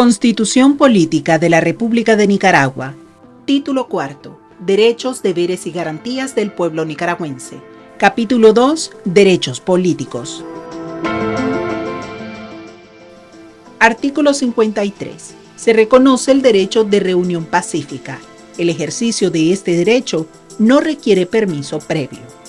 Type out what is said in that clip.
Constitución Política de la República de Nicaragua. Título cuarto. Derechos, deberes y garantías del pueblo nicaragüense. Capítulo 2. Derechos políticos. Artículo 53. Se reconoce el derecho de reunión pacífica. El ejercicio de este derecho no requiere permiso previo.